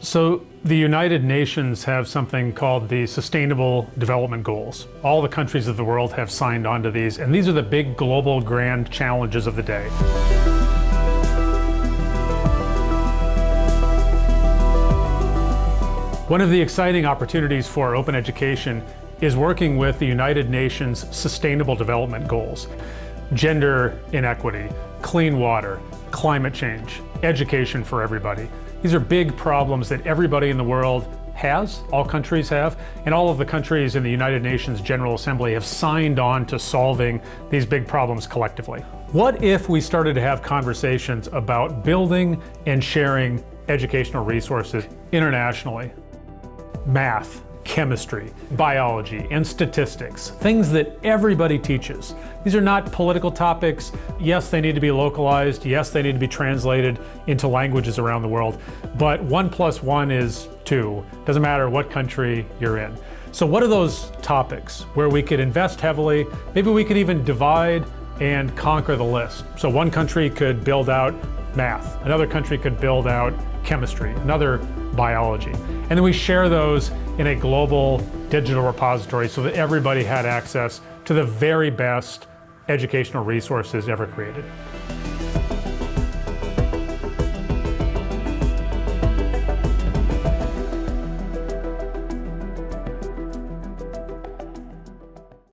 So the United Nations have something called the Sustainable Development Goals. All the countries of the world have signed on to these, and these are the big global grand challenges of the day. One of the exciting opportunities for open education is working with the United Nations Sustainable Development Goals. Gender inequity, clean water, climate change, education for everybody. These are big problems that everybody in the world has, all countries have, and all of the countries in the United Nations General Assembly have signed on to solving these big problems collectively. What if we started to have conversations about building and sharing educational resources internationally? math, chemistry, biology, and statistics, things that everybody teaches. These are not political topics. Yes, they need to be localized. Yes, they need to be translated into languages around the world. But one plus one is two. Doesn't matter what country you're in. So what are those topics where we could invest heavily? Maybe we could even divide and conquer the list. So one country could build out math, another country could build out chemistry, another biology. And then we share those in a global digital repository so that everybody had access to the very best educational resources ever created.